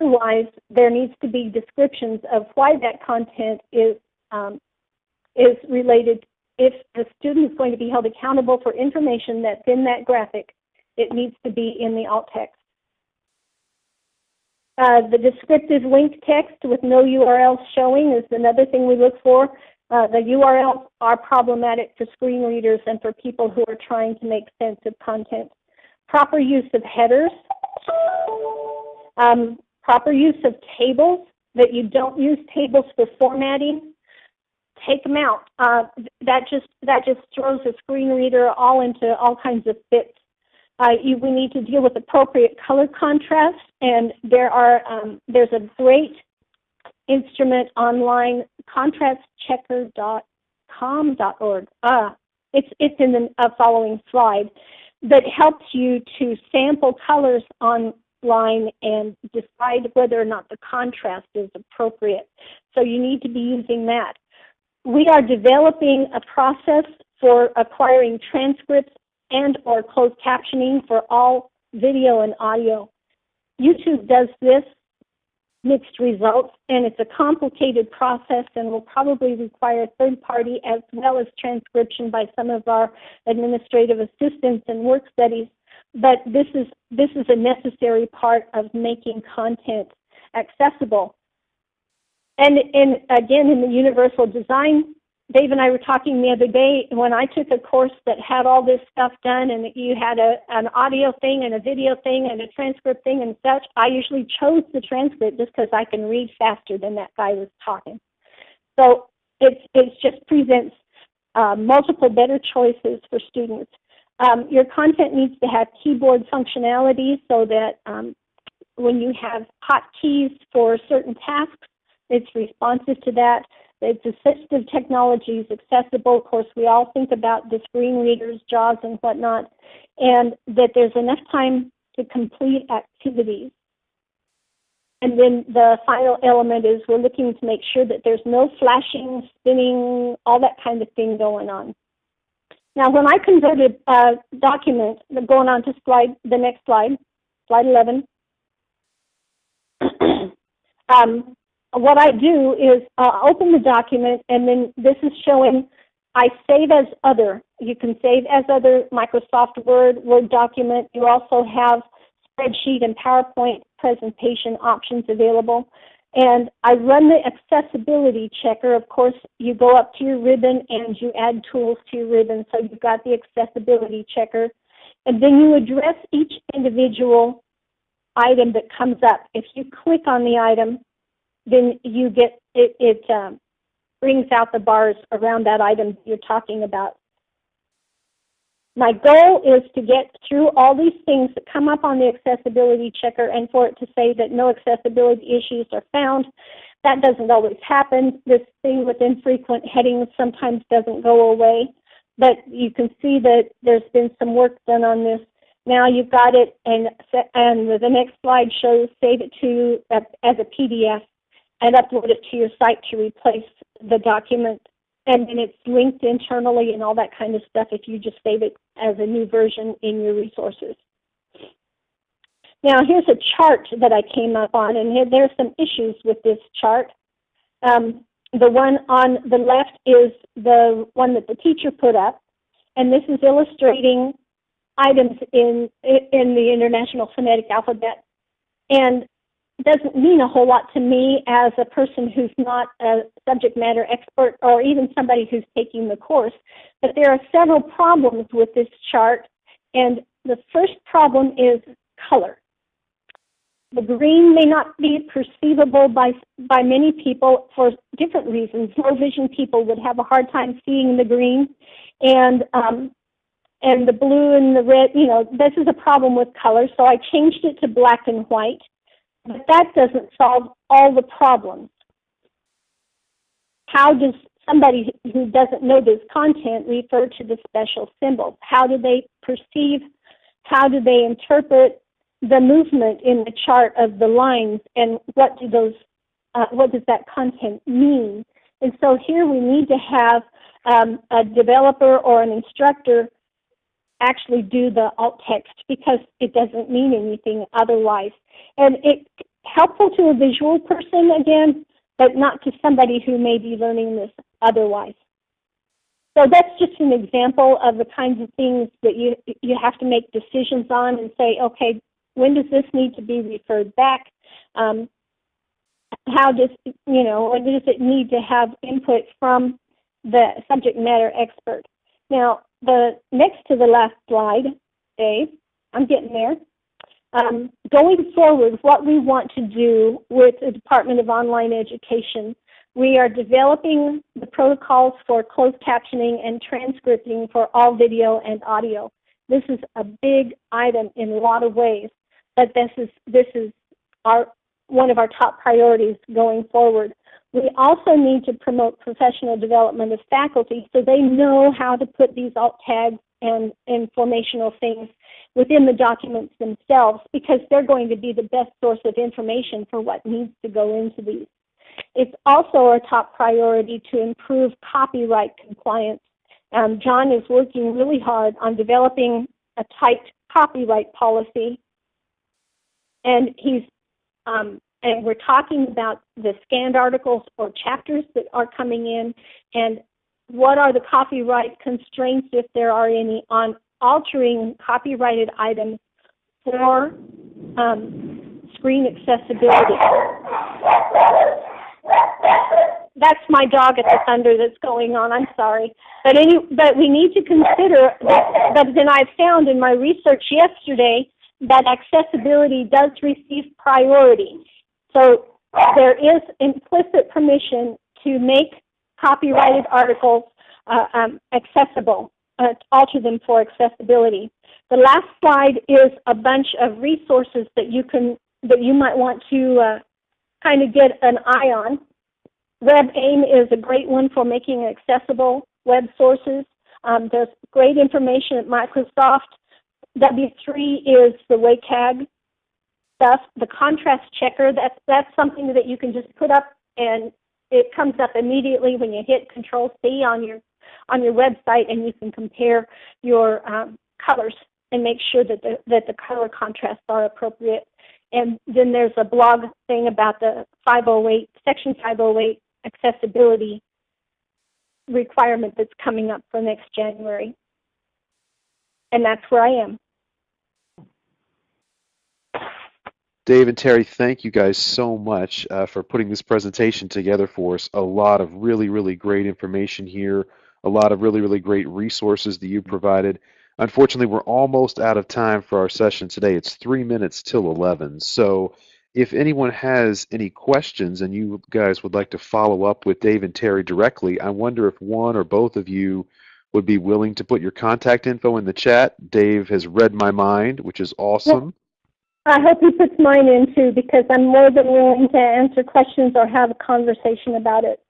Otherwise, there needs to be descriptions of why that content is um, is related. If the student is going to be held accountable for information that's in that graphic, it needs to be in the alt text. Uh, the descriptive link text with no URLs showing is another thing we look for. Uh, the URLs are problematic for screen readers and for people who are trying to make sense of content. Proper use of headers. Um, proper use of tables, that you don't use tables for formatting. Take them out. Uh, that just that just throws a screen reader all into all kinds of fits uh, you, we need to deal with appropriate color contrast, and there are um, there's a great instrument online, contrastchecker.com.org. Ah, it's it's in the uh, following slide that helps you to sample colors online and decide whether or not the contrast is appropriate. So you need to be using that. We are developing a process for acquiring transcripts and or closed captioning for all video and audio. YouTube does this mixed results, and it's a complicated process and will probably require third party as well as transcription by some of our administrative assistants and work studies. But this is this is a necessary part of making content accessible. And, and again, in the universal design Dave and I were talking the other day when I took a course that had all this stuff done and you had a an audio thing and a video thing and a transcript thing and such. I usually chose the transcript just because I can read faster than that guy was talking. So it it just presents uh, multiple better choices for students. Um, your content needs to have keyboard functionality so that um, when you have hotkeys for certain tasks, it's responsive to that. It's assistive technologies accessible. Of course, we all think about the screen readers, JAWS, and whatnot, and that there's enough time to complete activities. And then the final element is we're looking to make sure that there's no flashing, spinning, all that kind of thing going on. Now, when I converted a document, going on to slide, the next slide, slide 11, um, what I do is uh, open the document and then this is showing I save as other. You can save as other Microsoft Word, Word document. You also have spreadsheet and PowerPoint presentation options available. And I run the accessibility checker. Of course, you go up to your ribbon and you add tools to your ribbon. So you've got the accessibility checker. And then you address each individual item that comes up. If you click on the item, then you get it, it um, brings out the bars around that item you're talking about. My goal is to get through all these things that come up on the accessibility checker and for it to say that no accessibility issues are found. That doesn't always happen. This thing with infrequent headings sometimes doesn't go away, but you can see that there's been some work done on this. Now you've got it, and and the next slide shows save it to uh, as a PDF and upload it to your site to replace the document. And then it's linked internally and all that kind of stuff if you just save it as a new version in your resources. Now here's a chart that I came up on, and here, there's some issues with this chart. Um, the one on the left is the one that the teacher put up, and this is illustrating items in in the International Phonetic Alphabet. And doesn't mean a whole lot to me as a person who's not a subject matter expert or even somebody who's taking the course. But there are several problems with this chart, and the first problem is color. The green may not be perceivable by by many people for different reasons. Low vision people would have a hard time seeing the green, and um, and the blue and the red. You know, this is a problem with color. So I changed it to black and white but that doesn't solve all the problems. How does somebody who doesn't know this content refer to the special symbols? How do they perceive, how do they interpret the movement in the chart of the lines and what do those, uh, what does that content mean? And so here we need to have um, a developer or an instructor actually do the alt text because it doesn't mean anything otherwise. And it's helpful to a visual person again, but not to somebody who may be learning this otherwise. So that's just an example of the kinds of things that you you have to make decisions on and say, okay, when does this need to be referred back? Um, how does you know, when does it need to have input from the subject matter expert? Now, the next to the last slide, Dave, I'm getting there. Um, going forward, what we want to do with the Department of Online Education, we are developing the protocols for closed captioning and transcripting for all video and audio. This is a big item in a lot of ways, but this is this is our one of our top priorities going forward. We also need to promote professional development of faculty so they know how to put these alt tags and informational things within the documents themselves because they're going to be the best source of information for what needs to go into these. It's also our top priority to improve copyright compliance. Um, John is working really hard on developing a tight copyright policy, and he's um, and we're talking about the scanned articles or chapters that are coming in, and what are the copyright constraints, if there are any, on altering copyrighted items for um, screen accessibility. That's my dog at the thunder that's going on. I'm sorry, but any, but we need to consider that. But then I found in my research yesterday that accessibility does receive priority. So there is implicit permission to make copyrighted articles uh, um, accessible, uh, alter them for accessibility. The last slide is a bunch of resources that you can that you might want to uh, kind of get an eye on. WebAIM is a great one for making accessible web sources. Um, there's great information at Microsoft. W3 is the WCAG stuff. The contrast checker, that's, that's something that you can just put up and it comes up immediately when you hit Control C on your on your website, and you can compare your um, colors and make sure that the that the color contrasts are appropriate. And then there's a blog thing about the 508 Section 508 accessibility requirement that's coming up for next January. And that's where I am. Dave and Terry, thank you guys so much uh, for putting this presentation together for us. A lot of really, really great information here, a lot of really, really great resources that you provided. Unfortunately, we're almost out of time for our session today. It's three minutes till 11. So if anyone has any questions and you guys would like to follow up with Dave and Terry directly, I wonder if one or both of you would be willing to put your contact info in the chat. Dave has read my mind, which is awesome. I hope he puts mine in too because I'm more than willing to answer questions or have a conversation about it.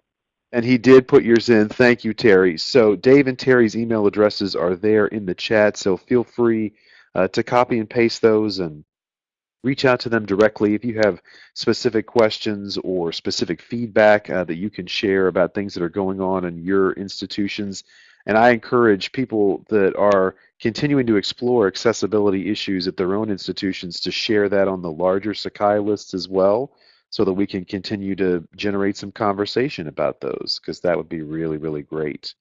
And he did put yours in. Thank you, Terry. So Dave and Terry's email addresses are there in the chat, so feel free uh, to copy and paste those and reach out to them directly if you have specific questions or specific feedback uh, that you can share about things that are going on in your institutions. And I encourage people that are continuing to explore accessibility issues at their own institutions to share that on the larger Sakai lists as well so that we can continue to generate some conversation about those because that would be really, really great.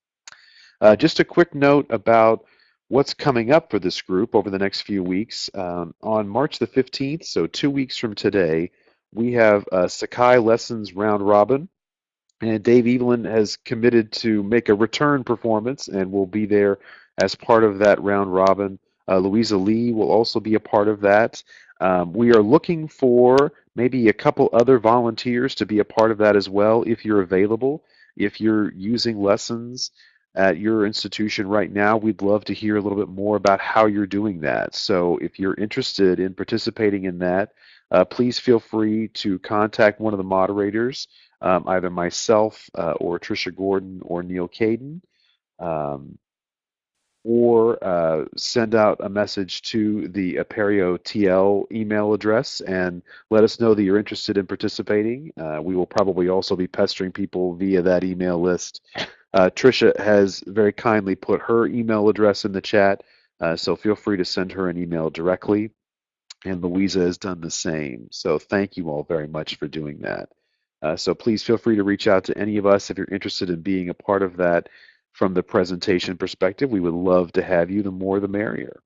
Uh, just a quick note about what's coming up for this group over the next few weeks. Um, on March the 15th, so two weeks from today, we have a Sakai Lessons Round Robin and Dave Eveland has committed to make a return performance and will be there as part of that round robin. Uh, Louisa Lee will also be a part of that. Um, we are looking for maybe a couple other volunteers to be a part of that as well if you're available. If you're using lessons at your institution right now, we'd love to hear a little bit more about how you're doing that. So if you're interested in participating in that, uh, please feel free to contact one of the moderators um, either myself uh, or Tricia Gordon or Neal Caidin, um, or uh, send out a message to the Apereo TL email address and let us know that you're interested in participating. Uh, we will probably also be pestering people via that email list. Uh, Tricia has very kindly put her email address in the chat, uh, so feel free to send her an email directly. And Louisa has done the same. So thank you all very much for doing that. Uh, so please feel free to reach out to any of us if you're interested in being a part of that from the presentation perspective. We would love to have you. The more, the merrier.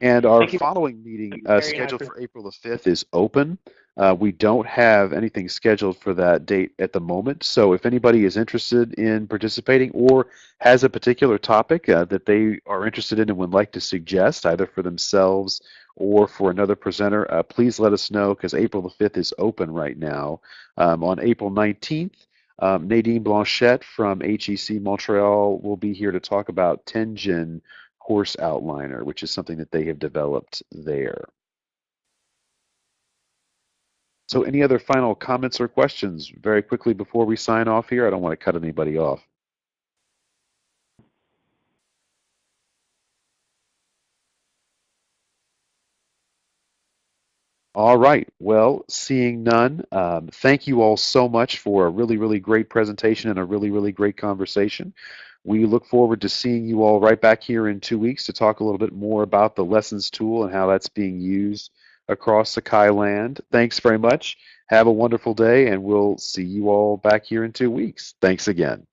And our following meeting uh, scheduled for April the 5th is open. Uh, we don't have anything scheduled for that date at the moment. So if anybody is interested in participating or has a particular topic uh, that they are interested in and would like to suggest, either for themselves or for another presenter, uh, please let us know because April the 5th is open right now. Um, on April 19th, um, Nadine Blanchette from HEC Montreal will be here to talk about Tenjin Course Outliner, which is something that they have developed there. So any other final comments or questions very quickly before we sign off here? I don't want to cut anybody off. All right, well, seeing none, um, thank you all so much for a really, really great presentation and a really, really great conversation. We look forward to seeing you all right back here in two weeks to talk a little bit more about the lessons tool and how that's being used across Sakai land. Thanks very much. Have a wonderful day, and we'll see you all back here in two weeks. Thanks again.